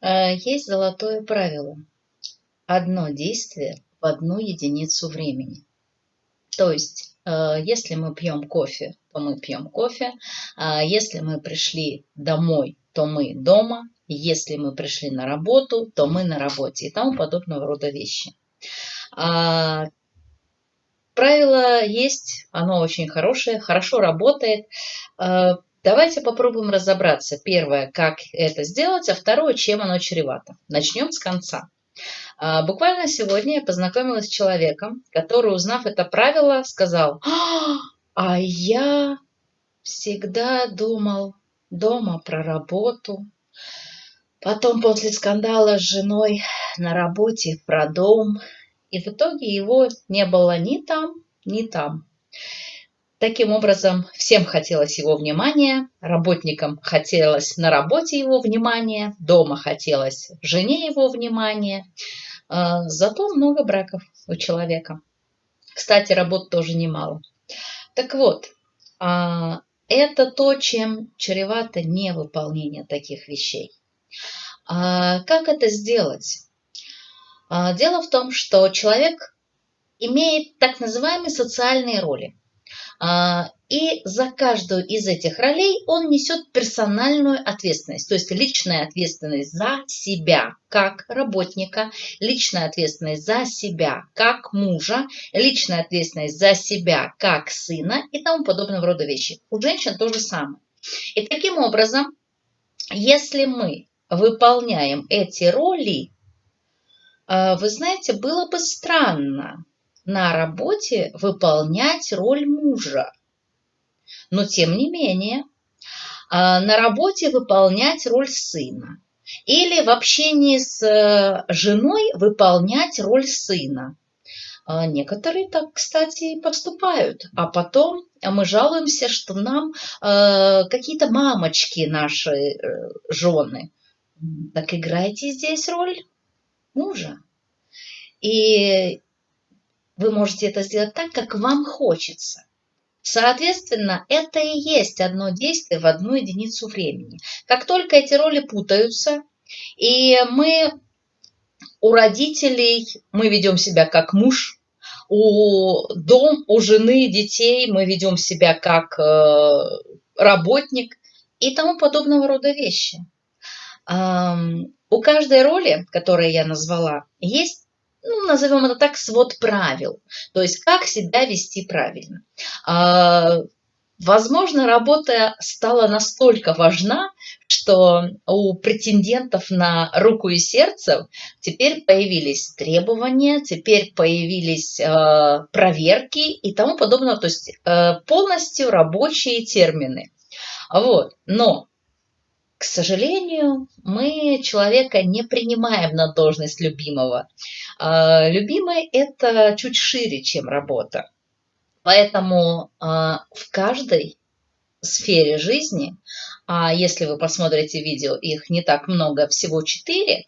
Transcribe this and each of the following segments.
Э, есть золотое правило. Одно действие в одну единицу времени. То есть, э, если мы пьем кофе, то мы пьем кофе. А если мы пришли домой, то мы дома. Если мы пришли на работу, то мы на работе и тому подобного рода вещи. А, правило есть, оно очень хорошее, хорошо работает. Давайте попробуем разобраться. Первое, как это сделать, а второе, чем оно чревато. Начнем с конца. А, буквально сегодня я познакомилась с человеком, который, узнав это правило, сказал, а я всегда думал дома про работу, потом после скандала с женой на работе про дом, и в итоге его не было ни там, ни там. Таким образом, всем хотелось его внимания, работникам хотелось на работе его внимания, дома хотелось жене его внимания. А, зато много браков у человека. Кстати, работ тоже немало. Так вот, а, это то, чем чревато невыполнение таких вещей. А, как это сделать? Дело в том, что человек имеет так называемые социальные роли. А, и за каждую из этих ролей он несет персональную ответственность, то есть личная ответственность за себя как работника, личная ответственность за себя как мужа, личная ответственность за себя как сына и тому подобного рода вещи. У женщин то же самое. И таким образом, если мы выполняем эти роли, а, вы знаете, было бы странно, на работе выполнять роль мужа. Но тем не менее, а, на работе выполнять роль сына. Или в общении с э, женой выполнять роль сына. А, некоторые так, кстати, поступают. А потом мы жалуемся, что нам э, какие-то мамочки наши э, жены. Так играйте здесь роль мужа. И вы можете это сделать так, как вам хочется. Соответственно, это и есть одно действие в одну единицу времени. Как только эти роли путаются, и мы у родителей, мы ведем себя как муж, у дом, у жены, детей мы ведем себя как э, работник и тому подобного рода вещи. У каждой роли, которую я назвала, есть ну, назовем это так, свод правил. То есть, как себя вести правильно. А, возможно, работа стала настолько важна, что у претендентов на руку и сердце теперь появились требования, теперь появились э, проверки и тому подобное, то есть э, полностью рабочие термины. Вот. Но к сожалению, мы человека не принимаем на должность любимого. А, любимый – это чуть шире, чем работа. Поэтому а, в каждой сфере жизни, а если вы посмотрите видео, их не так много, всего четыре,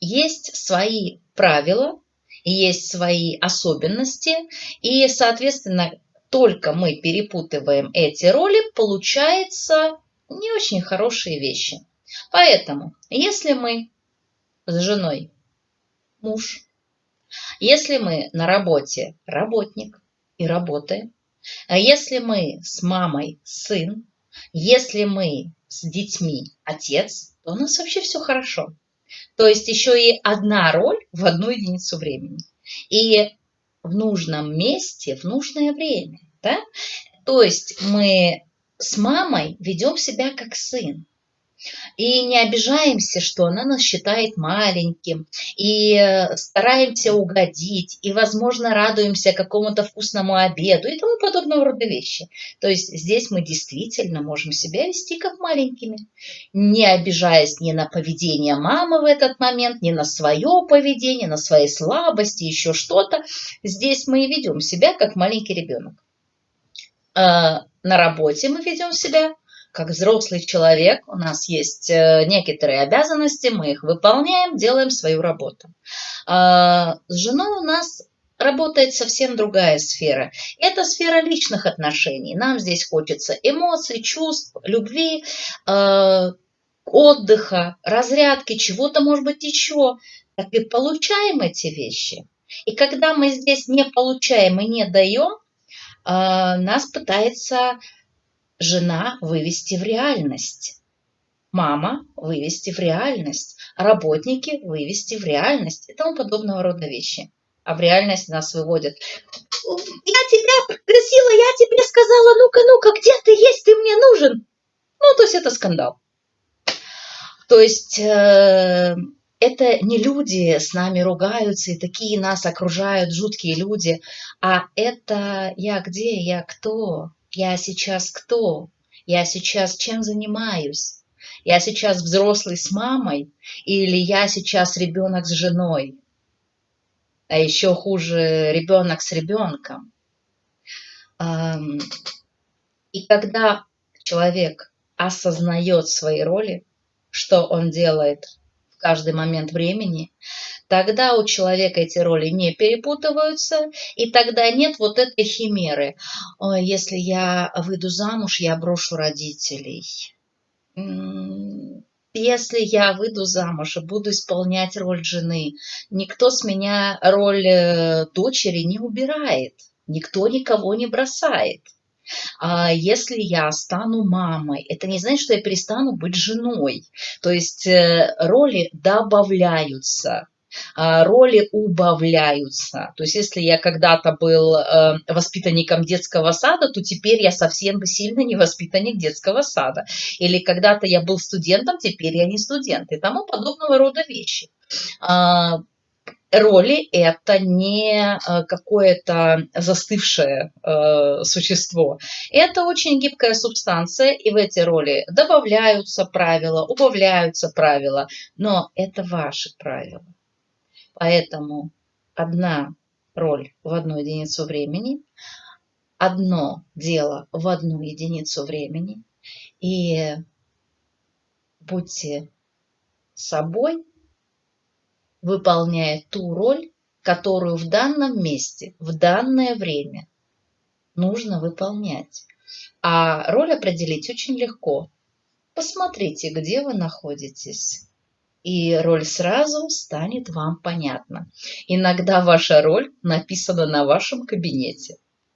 есть свои правила, есть свои особенности, и, соответственно, только мы перепутываем эти роли, получается не очень хорошие вещи. Поэтому, если мы с женой муж, если мы на работе работник и работаем, а если мы с мамой сын, если мы с детьми отец, то у нас вообще все хорошо. То есть еще и одна роль в одну единицу времени. И в нужном месте, в нужное время. Да? То есть мы с мамой ведем себя как сын. И не обижаемся, что она нас считает маленьким, и э, стараемся угодить, и, возможно, радуемся какому-то вкусному обеду и тому подобного рода вещи. То есть здесь мы действительно можем себя вести как маленькими, не обижаясь ни на поведение мамы в этот момент, ни на свое поведение, на свои слабости, еще что-то. Здесь мы и ведем себя как маленький ребенок. На работе мы ведем себя как взрослый человек, у нас есть э, некоторые обязанности, мы их выполняем, делаем свою работу. А, с женой у нас работает совсем другая сфера. Это сфера личных отношений. Нам здесь хочется эмоций, чувств, любви. А, отдыха, разрядки, чего-то, может быть, еще, так и получаем эти вещи. И когда мы здесь не получаем и не даем, нас пытается жена вывести в реальность. Мама вывести в реальность, работники вывести в реальность и тому подобного рода вещи. А в реальность нас выводят. Я тебя просила, я тебе сказала, ну-ка, ну-ка, где ты есть, ты мне нужен. Ну, то есть это скандал. То есть э, это не люди с нами ругаются, и такие нас окружают жуткие люди, а это я где, я кто, я сейчас кто, я сейчас чем занимаюсь, я сейчас взрослый с мамой или я сейчас ребенок с женой, а еще хуже ребенок с ребенком. И когда человек осознает свои роли, что он делает каждый момент времени, тогда у человека эти роли не перепутываются, и тогда нет вот этой химеры. Если я выйду замуж, я брошу родителей. Если я выйду замуж и буду исполнять роль жены, никто с меня роль э, дочери не убирает, никто никого не бросает. А если я стану мамой, это не значит, что я перестану быть женой. То есть э, роли добавляются а, роли убавляются. То есть если я когда-то был э, воспитанником детского сада, то теперь я совсем сильно не воспитанник детского сада. Или когда-то я был студентом, теперь я не студент. И тому подобного рода вещи. Роли это не э, какое-то застывшее э, существо. Это очень гибкая субстанция, и в эти роли добавляются правила, убавляются правила, но это ваши правила. Поэтому одна роль в одну единицу времени, одно дело в одну единицу времени, и будьте собой, выполняя ту роль, которую в данном месте, в данное время нужно выполнять. А роль определить очень легко. Посмотрите, где вы находитесь. И роль сразу станет вам понятна. Иногда ваша роль написана на вашем кабинете.